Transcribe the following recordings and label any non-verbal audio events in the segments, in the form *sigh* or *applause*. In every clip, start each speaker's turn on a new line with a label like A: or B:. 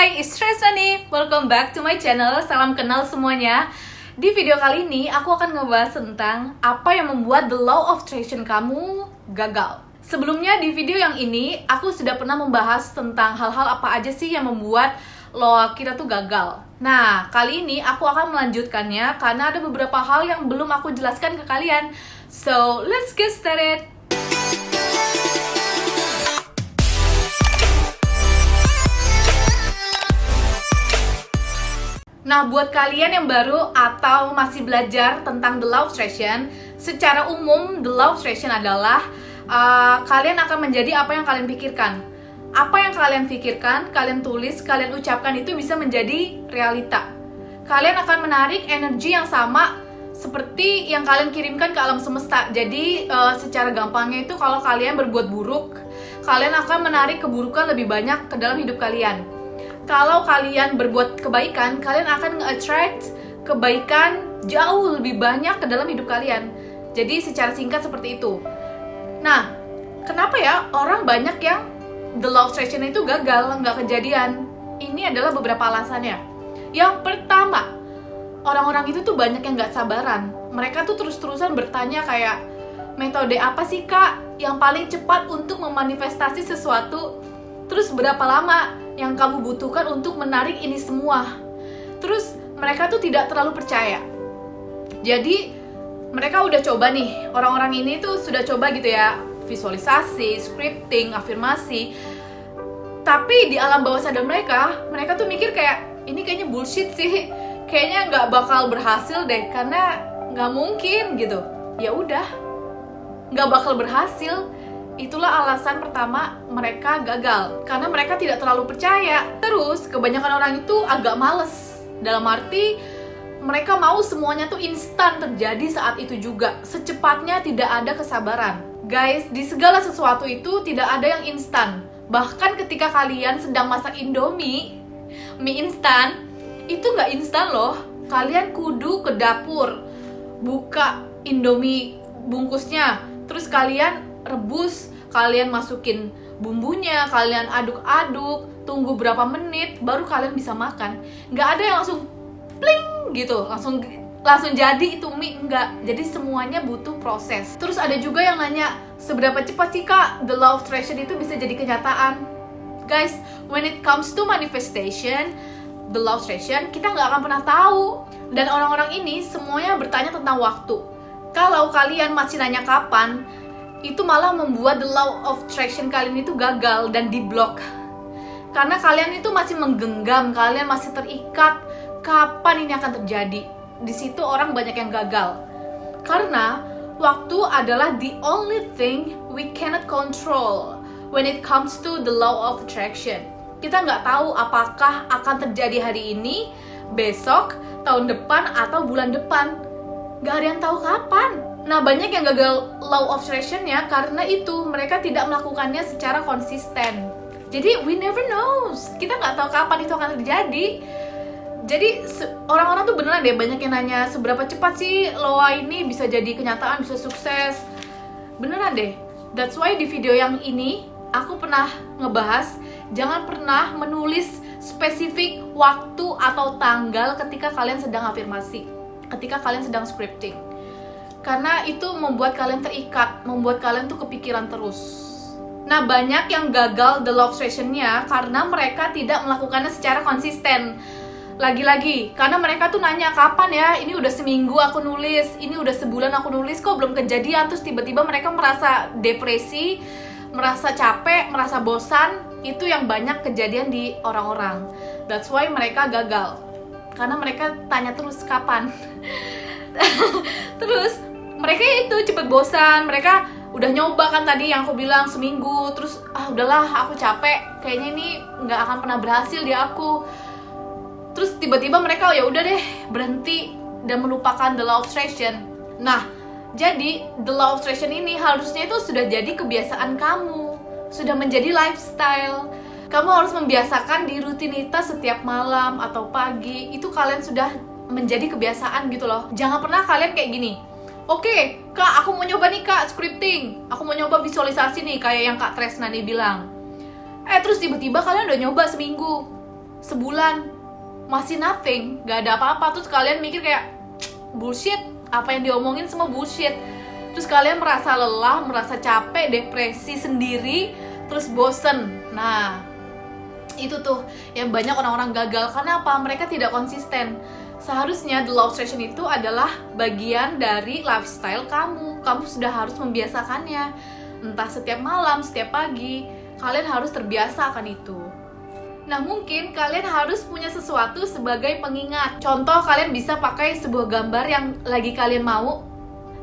A: Hai, it's Tresna nih. Welcome back to my channel. Salam kenal semuanya. Di video kali ini, aku akan ngebahas tentang apa yang membuat the law of attraction kamu gagal. Sebelumnya di video yang ini, aku sudah pernah membahas tentang hal-hal apa aja sih yang membuat law kita tuh gagal. Nah, kali ini aku akan melanjutkannya karena ada beberapa hal yang belum aku jelaskan ke kalian. So, let's get started. Nah, buat kalian yang baru atau masih belajar tentang the law of secara umum the law of adalah uh, kalian akan menjadi apa yang kalian pikirkan. Apa yang kalian pikirkan, kalian tulis, kalian ucapkan itu bisa menjadi realita. Kalian akan menarik energi yang sama seperti yang kalian kirimkan ke alam semesta. Jadi uh, secara gampangnya itu kalau kalian berbuat buruk, kalian akan menarik keburukan lebih banyak ke dalam hidup kalian kalau kalian berbuat kebaikan, kalian akan nge-attract kebaikan jauh lebih banyak ke dalam hidup kalian. Jadi secara singkat seperti itu. Nah, kenapa ya orang banyak yang the of attraction itu gagal, nggak kejadian? Ini adalah beberapa alasannya. Yang pertama, orang-orang itu tuh banyak yang nggak sabaran. Mereka tuh terus-terusan bertanya kayak, metode apa sih kak yang paling cepat untuk memanifestasi sesuatu? Terus berapa lama yang kamu butuhkan untuk menarik ini semua. Terus mereka tuh tidak terlalu percaya. Jadi mereka udah coba nih, orang-orang ini tuh sudah coba gitu ya, visualisasi, scripting, afirmasi. Tapi di alam bawah sadar mereka, mereka tuh mikir kayak ini kayaknya bullshit sih, kayaknya nggak bakal berhasil deh, karena nggak mungkin gitu. Ya udah, nggak bakal berhasil Itulah alasan pertama mereka gagal karena mereka tidak terlalu percaya. Terus kebanyakan orang itu agak males. Dalam arti mereka mau semuanya tuh instan terjadi saat itu juga. Secepatnya tidak ada kesabaran. Guys, di segala sesuatu itu tidak ada yang instan. Bahkan ketika kalian sedang masak Indomie, mie instan, itu nggak instan loh. Kalian kudu ke dapur, buka Indomie bungkusnya, terus kalian rebus, kalian masukin bumbunya, kalian aduk-aduk, tunggu berapa menit, baru kalian bisa makan. Nggak ada yang langsung pling gitu, langsung langsung jadi itu mie enggak. Jadi semuanya butuh proses. Terus ada juga yang nanya, seberapa cepat sih kak the law of attraction itu bisa jadi kenyataan? Guys, when it comes to manifestation, the law of attraction, kita nggak akan pernah tahu. Dan orang-orang ini semuanya bertanya tentang waktu. Kalau kalian masih nanya kapan, itu malah membuat the law of attraction kalian itu gagal dan diblok. Karena kalian itu masih menggenggam kalian masih terikat. Kapan ini akan terjadi? Di situ orang banyak yang gagal. Karena waktu adalah the only thing we cannot control when it comes to the law of attraction. Kita nggak tahu apakah akan terjadi hari ini besok tahun depan atau bulan depan. Nggak ada yang tahu kapan Nah, banyak yang gagal law of attraction ya karena itu mereka tidak melakukannya secara konsisten. Jadi we never knows. Kita nggak tahu kapan itu akan terjadi. Jadi orang-orang tuh beneran deh banyak yang nanya seberapa cepat sih loa ini bisa jadi kenyataan, bisa sukses. Beneran deh. That's why di video yang ini aku pernah ngebahas jangan pernah menulis spesifik waktu atau tanggal ketika kalian sedang afirmasi, ketika kalian sedang scripting karena itu membuat kalian terikat, membuat kalian tuh kepikiran terus. Nah, banyak yang gagal the love sessionnya karena mereka tidak melakukannya secara konsisten. Lagi-lagi, karena mereka tuh nanya kapan ya, ini udah seminggu aku nulis, ini udah sebulan aku nulis kok belum kejadian, terus tiba-tiba mereka merasa depresi, merasa capek, merasa bosan, itu yang banyak kejadian di orang-orang. That's why mereka gagal. Karena mereka tanya terus kapan. *laughs* mereka itu cepet bosan. Mereka udah nyoba kan tadi yang aku bilang seminggu. Terus ah udahlah aku capek. Kayaknya ini nggak akan pernah berhasil di aku. Terus tiba-tiba mereka ya udah deh berhenti dan melupakan the law of attraction. Nah jadi the law of attraction ini harusnya itu sudah jadi kebiasaan kamu. Sudah menjadi lifestyle. Kamu harus membiasakan di rutinitas setiap malam atau pagi. Itu kalian sudah menjadi kebiasaan gitu loh. Jangan pernah kalian kayak gini Oke, okay, kak, aku mau nyoba nih kak scripting. Aku mau nyoba visualisasi nih, kayak yang kak Tresna nih bilang. Eh, terus tiba-tiba kalian udah nyoba seminggu. sebulan masih nothing gak ada apa-apa terus kalian mikir kayak bullshit apa yang diomongin semua bullshit terus kalian merasa lelah merasa capek depresi sendiri terus bosen nah itu tuh yang banyak orang-orang gagal karena apa mereka tidak konsisten seharusnya the love session itu adalah bagian dari lifestyle kamu. Kamu sudah harus membiasakannya. Entah setiap malam setiap pagi kalian harus terbiasa akan itu. Nah mungkin kalian harus punya sesuatu sebagai pengingat. Contoh kalian bisa pakai sebuah gambar yang lagi kalian mau.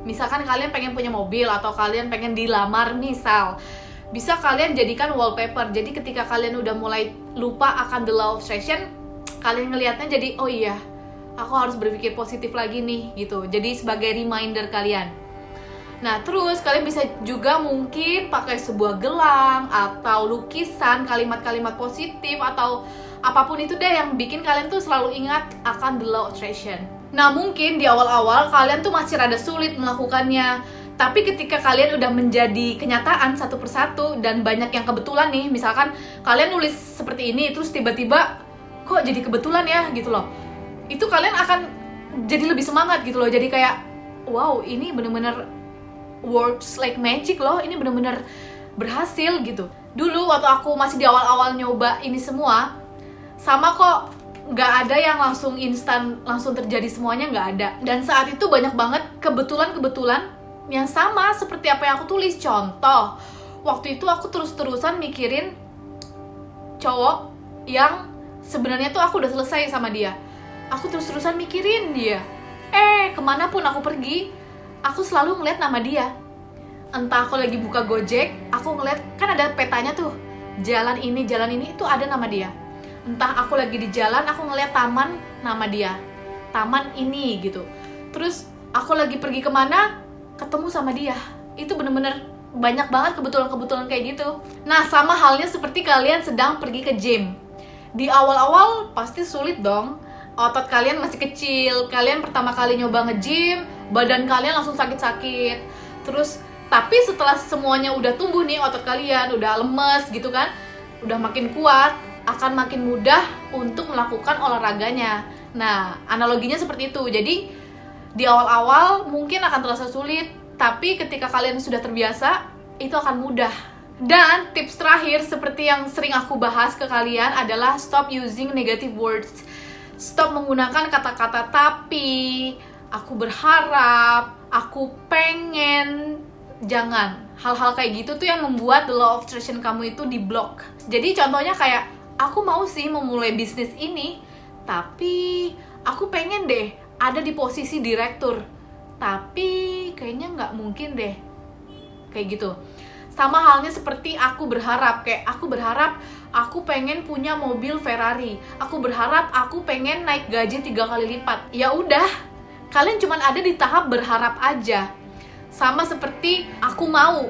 A: Misalkan kalian pengen punya mobil atau kalian pengen dilamar misal. Bisa kalian jadikan wallpaper. Jadi ketika kalian udah mulai lupa akan the love session Kalian ngelihatnya jadi oh iya aku harus berpikir positif lagi nih gitu Jadi sebagai reminder kalian Nah, terus kalian bisa juga mungkin pakai sebuah gelang atau lukisan kalimat-kalimat positif atau apa pun itu deh yang bikin kalian tuh selalu ingat akan the law attraction. Nah, mungkin di awal-awal kalian tuh masih rada sulit melakukannya. Tapi ketika kalian udah menjadi kenyataan satu persatu dan banyak yang kebetulan nih, misalkan kalian nulis seperti ini terus tiba-tiba kok jadi kebetulan ya gitu loh. Itu kalian akan jadi lebih semangat gitu loh. Jadi kayak wow, ini bener-bener works like magic loh. Ini bener-bener berhasil gitu. Dulu waktu aku masih di awal-awal nyoba ini semua sama kok nggak ada yang langsung instan langsung terjadi semuanya nggak ada. Dan saat itu banyak banget kebetulan-kebetulan yang sama seperti apa yang aku tulis. Contoh waktu itu aku terus-terusan mikirin cowok yang sebenarnya tuh aku udah selesai sama dia aku terus-terusan mikirin dia. Eh ke mana pun aku pergi aku selalu ngeliat nama dia. Entah aku lagi buka gojek aku ngeliat kan ada petanya tuh. Jalan ini jalan ini itu ada nama dia. Entah aku lagi di jalan aku ngeliat taman nama dia. Taman ini gitu. Terus aku lagi pergi ke mana ketemu sama dia. Itu bener-bener banyak banget kebetulan-kebetulan kayak gitu. Nah sama halnya seperti kalian sedang pergi ke gym. Di awal-awal pasti sulit dong otot kalian masih kecil. Kalian pertama kali nyoba nge-gym badan kalian langsung sakit-sakit. Terus tapi setelah semuanya udah tumbuh nih otot kalian udah lemes gitu kan udah makin kuat akan makin mudah untuk melakukan olahraganya. Nah analoginya seperti itu. Jadi di awal-awal mungkin akan terasa sulit tapi ketika kalian sudah terbiasa itu akan mudah. Dan tips terakhir seperti yang sering aku bahas ke kalian adalah stop using negative words stop menggunakan kata-kata tapi aku berharap, aku pengen, jangan. Hal-hal kayak gitu tuh yang membuat the law of attraction kamu itu di block. Jadi contohnya kayak, aku mau sih memulai bisnis ini, tapi aku pengen deh ada di posisi direktur. Tapi kayaknya nggak mungkin deh. Kayak gitu. Sama halnya seperti aku berharap, kayak aku berharap aku pengen punya mobil Ferrari. Aku berharap aku pengen naik gaji tiga kali lipat. Ya udah, kalian cuma ada di tahap berharap aja. Sama seperti aku mau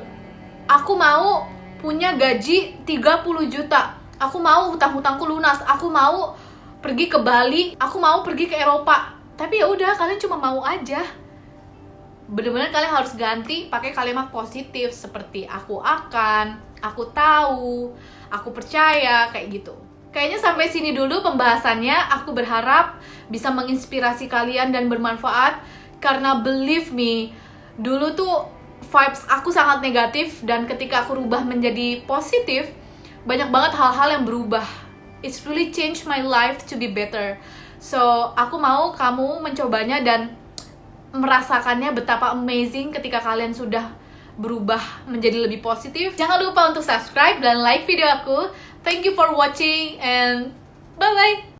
A: aku mau punya gaji 30 juta. Aku mau hutang-hutangku lunas. Aku mau pergi ke Bali. Aku mau pergi ke Eropa. Tapi ya udah kalian cuma mau aja bener-bener kalian harus ganti pakai kalimat positif seperti aku akan aku tahu aku percaya kayak gitu Kayaknya sampai sini dulu pembahasannya. Aku berharap bisa menginspirasi kalian dan bermanfaat karena believe me, dulu tuh vibes aku sangat negatif dan ketika aku rubah menjadi positif, banyak banget hal-hal yang berubah. It's really changed my life to be better. So, aku mau kamu mencobanya dan merasakannya betapa amazing ketika kalian sudah berubah menjadi lebih positif. Jangan lupa untuk subscribe dan like video aku. Thank you for watching and bye bye.